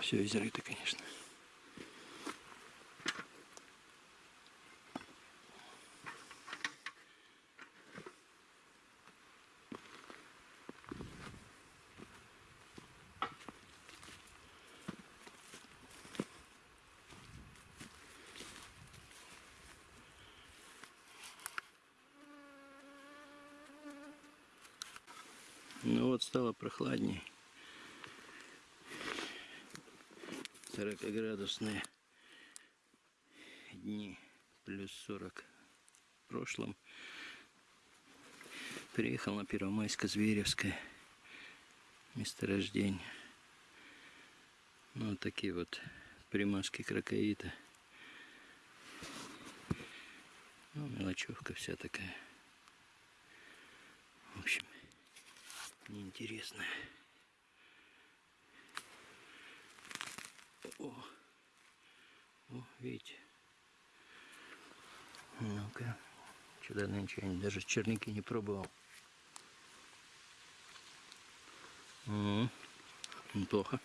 Все изрыто, конечно. Ну вот стало прохладней. 40-градусные дни, плюс 40 в прошлом. Приехал на Первомайско-Зверевское месторождение. Ну, вот такие вот примазки крокоита. Ну, мелочевка вся такая. В общем, неинтересная. О, о, видите. Ну-ка. Сюда нынче я даже черники не пробовал. Угу. Неплохо.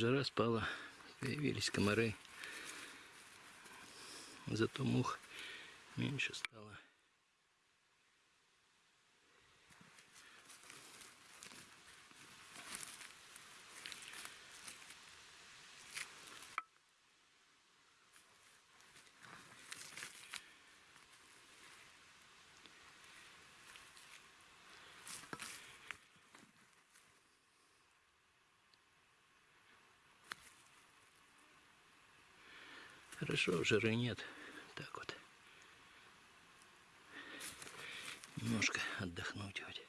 Жара спала, появились комары. Зато мух меньше стало. Хорошо, жары нет. Так вот. Немножко отдохнуть хоть.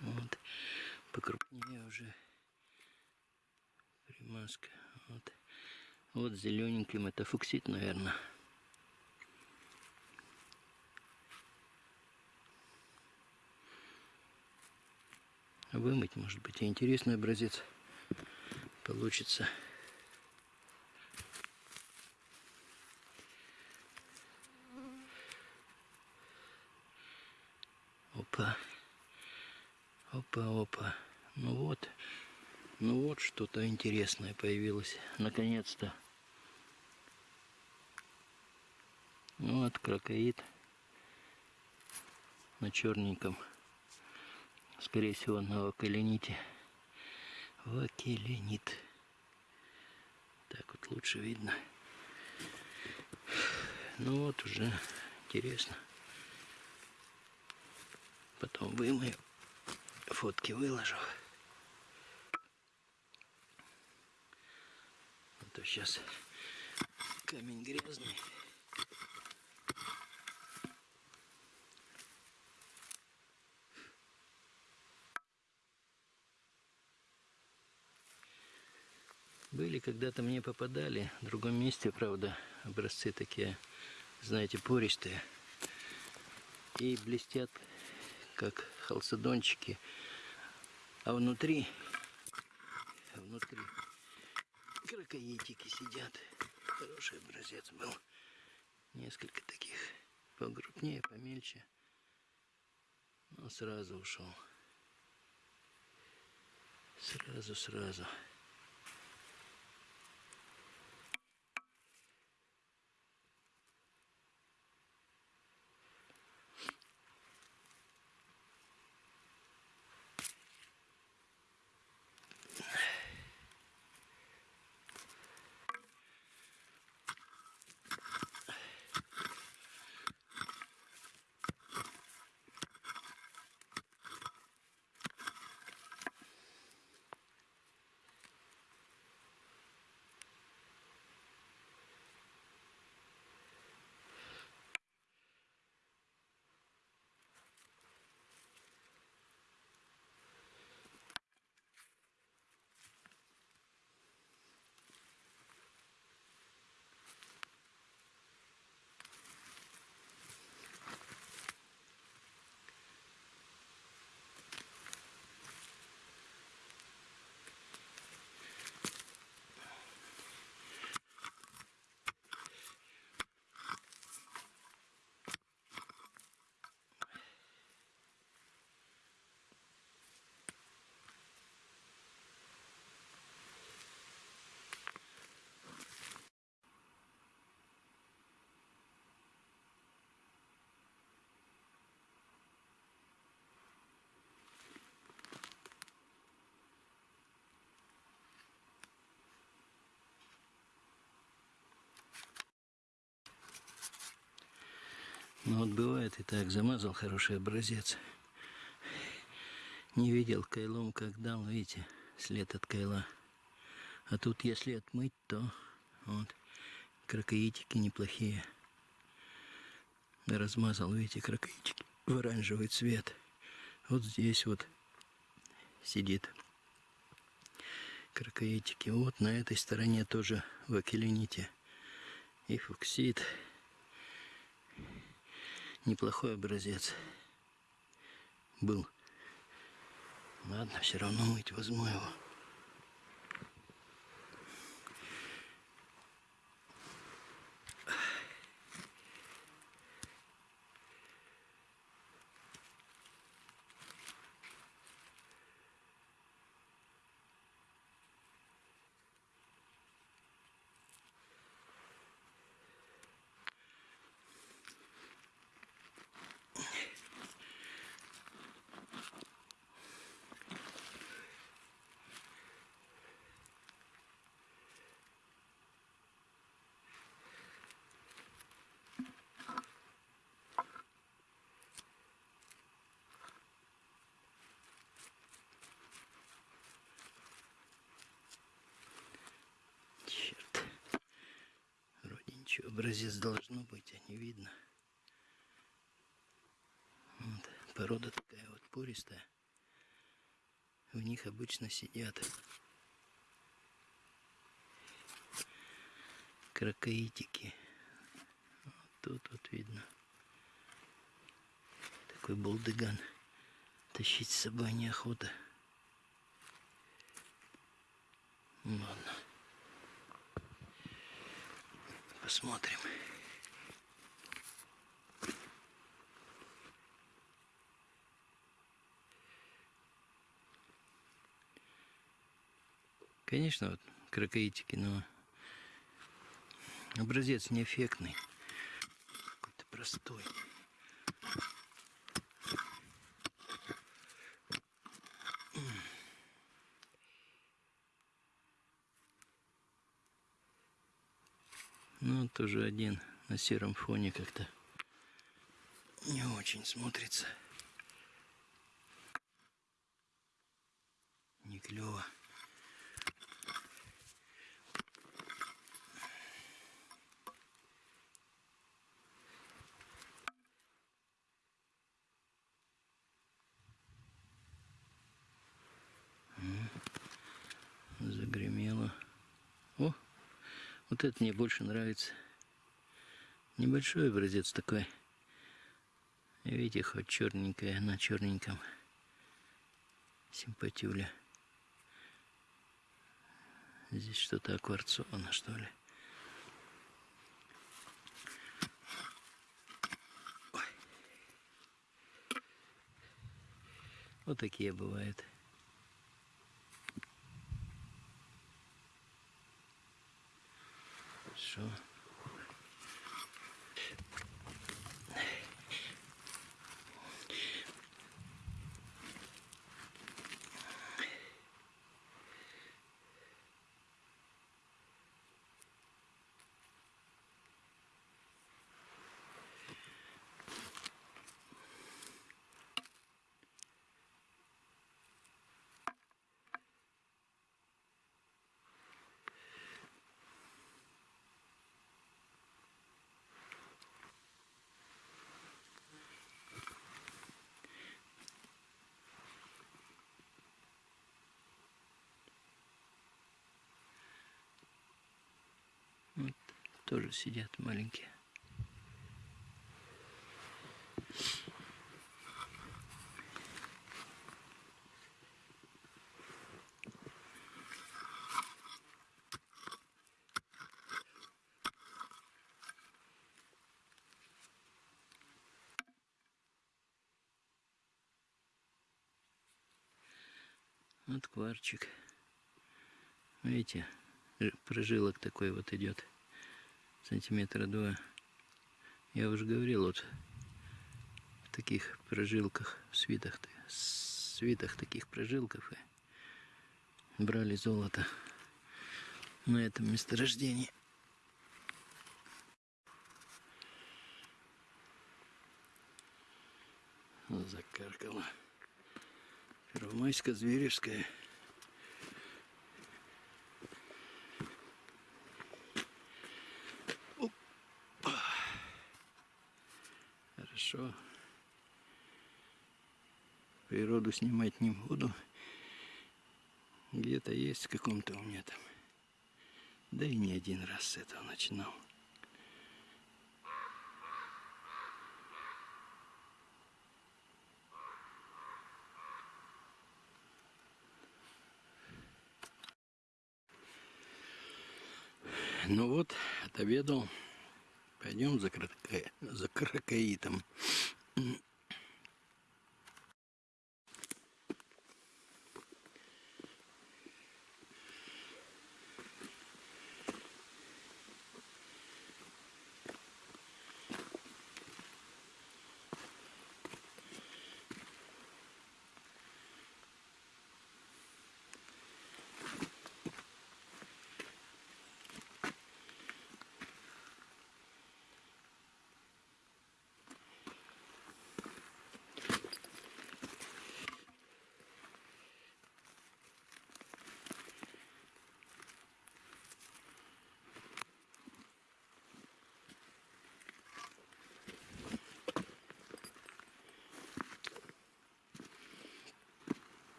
Вот. Покрупнее уже примазка. Вот. Вот зелененьким это фуксит, наверное. Вымыть, может быть, интересный образец получится. Опа. Опа, опа. Ну вот. Ну вот что-то интересное появилось. Наконец-то. Ну вот крокоид на черненьком скорее всего, на вакелените. Вакеленит. Так вот лучше видно. Ну вот уже интересно. Потом вымою. Фотки выложу. А то сейчас камень грязный. Были когда-то мне попадали, в другом месте, правда, образцы такие, знаете, пористые. И блестят, как халцедончики. А внутри, внутри крокоидики сидят. Хороший образец был. Несколько таких погрупнее, помельче. Но сразу ушел. Сразу, сразу. Ну вот бывает и так, замазал хороший образец. Не видел кайлом, как дал, видите, след от кайла. А тут если отмыть, то вот кракоитики неплохие. Размазал, видите, кракоитики в оранжевый цвет. Вот здесь вот сидит кракоитики. Вот на этой стороне тоже в акелините и фуксид. Неплохой образец был. Ладно, все равно мыть возьму его. Ничего, образец должно быть, а не видно. Вот. Порода такая вот пористая. В них обычно сидят кракоитики. Вот тут вот видно. Такой булдыган. Тащить с собой неохота. Ладно. Посмотрим. Конечно, вот кракоитики, но образец неэффектный. Какой-то простой. Ну, тоже один на сером фоне как-то не очень смотрится. Не клево. Загремело. О, вот это мне больше нравится. Небольшой образец такой. Видите, хоть черненькая на черненьком. Симпатюля. Здесь что-то акварцовано, что ли. Вот такие бывают. Что? Вот, тоже сидят маленькие. Вот кварчик. Видите, прожилок такой вот идет сантиметра два. Я уже говорил, вот в таких прожилках, в свитах, в свитах таких прожилков и брали золото на этом месторождении. Закаркало, Первомайская, Зверевская. Снимать не буду. Где-то есть в каком-то у меня там. Да и не один раз с этого начинал. Ну вот, отобедал. Пойдем за, крака... за кракоитом.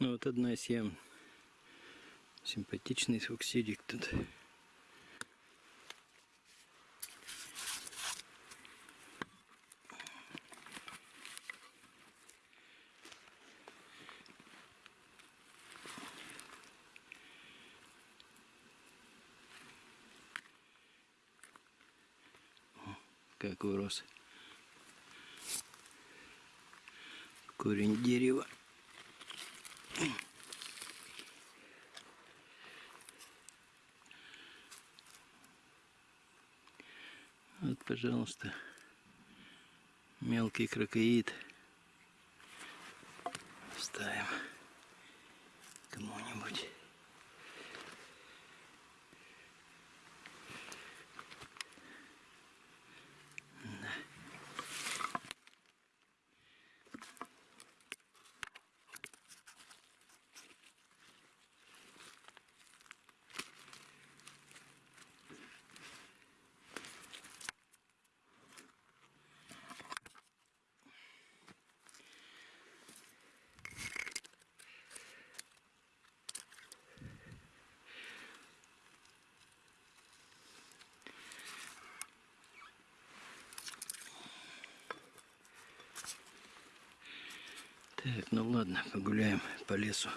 Ну вот одна ям. Симпатичный суксидик тут. Как урос. Корень дерева. Вот, пожалуйста, мелкий крокоид. Так, ну ладно, погуляем по лесу.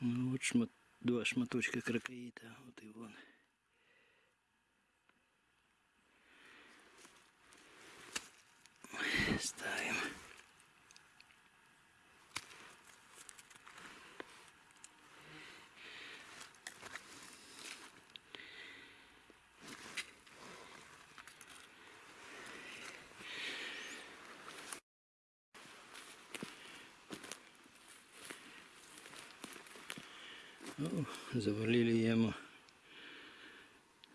Ну вот шмат, два шматочка крокоита, вот и вон. Ставим. О, завалили яму.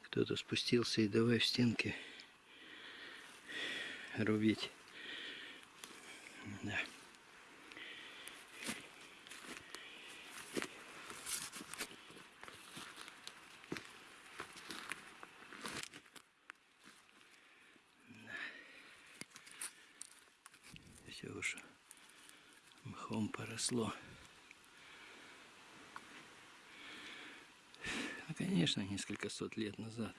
Кто-то спустился и давай в стенки рубить. Да. Все уже мхом поросло. Конечно, несколько сот лет назад.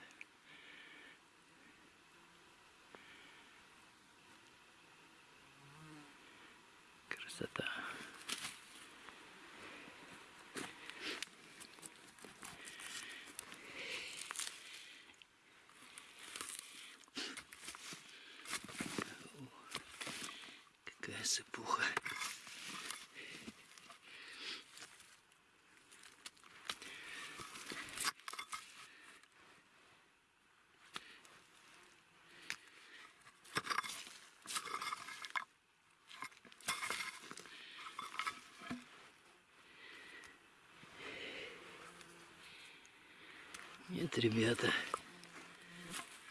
Ребята,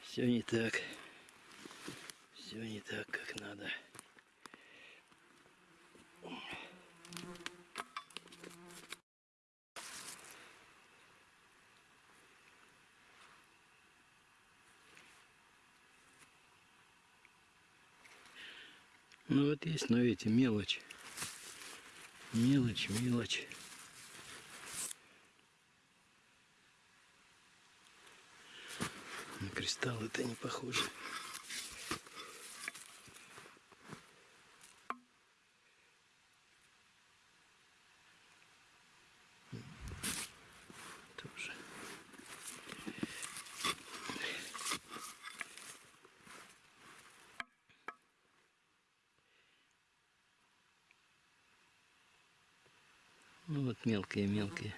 все не так. Все не так, как надо. Ну вот есть, но видите, мелочь. Мелочь, мелочь. На кристалл это не похоже. Тоже. Ну вот мелкие-мелкие.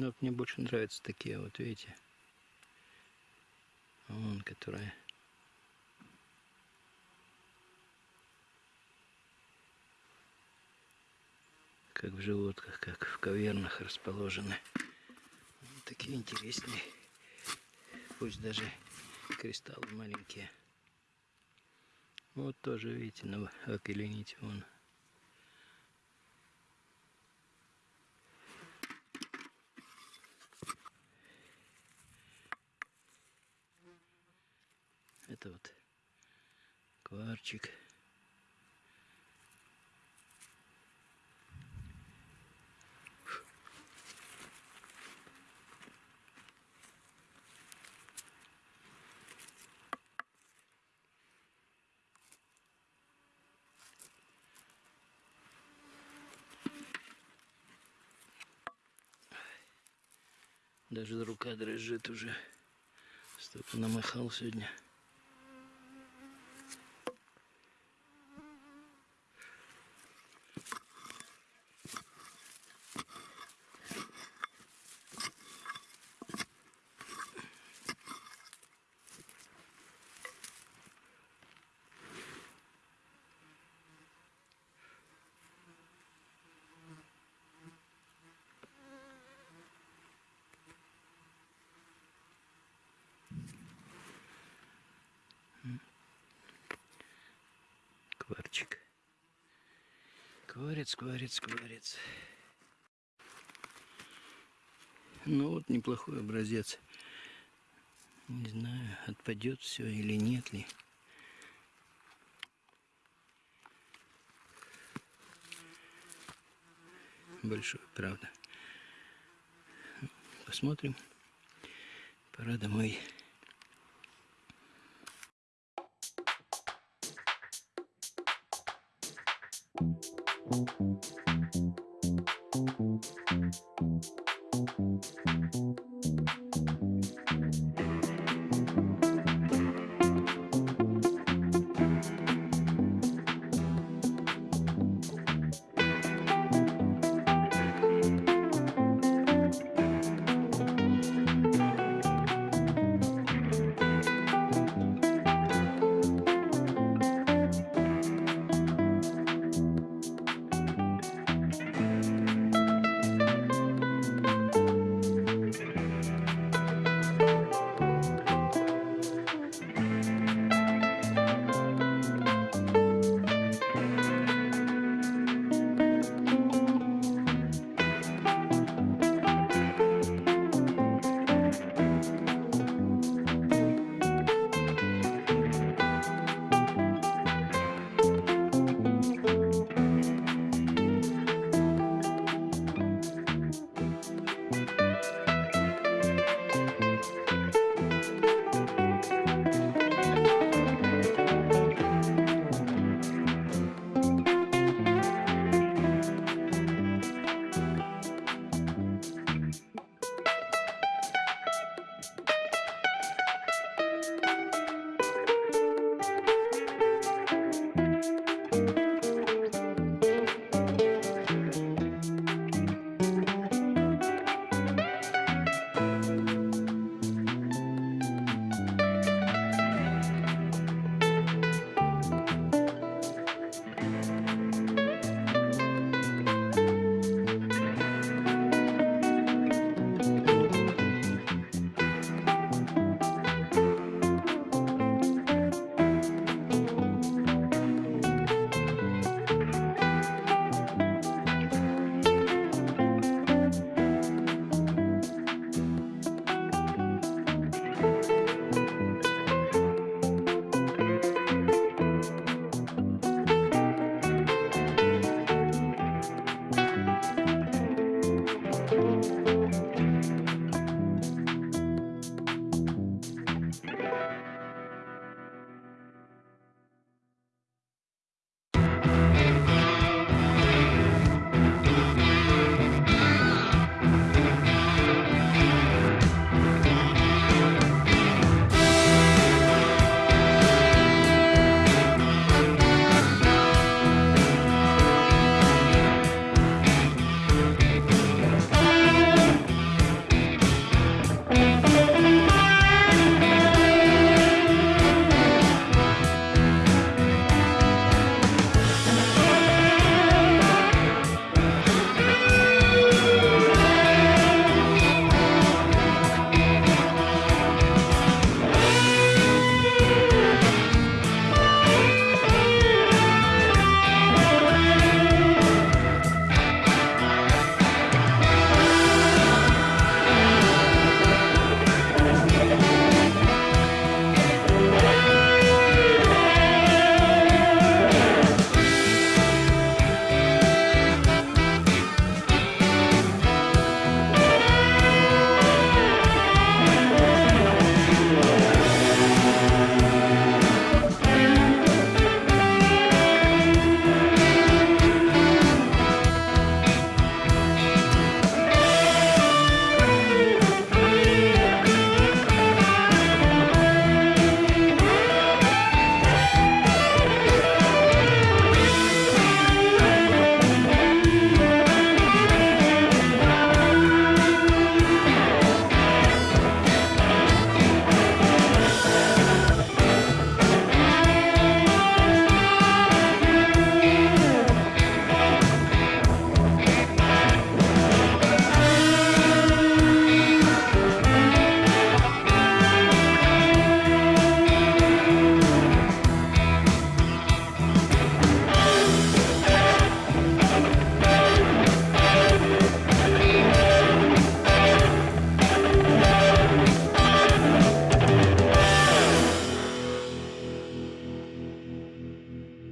Ну, мне больше нравятся такие, вот видите. Вон, которые. Как в животках, как в кавернах расположены. Вот такие интересные. Пусть даже кристаллы маленькие. Вот тоже, видите, на окелените вон. Это вот кварчик. Даже рука дрожит уже. Столько намахал сегодня. Кварчик. Кварец, кварец, кварец. Ну вот неплохой образец. Не знаю, отпадет все или нет ли. Большой, правда. Посмотрим. Пора домой. Thank you.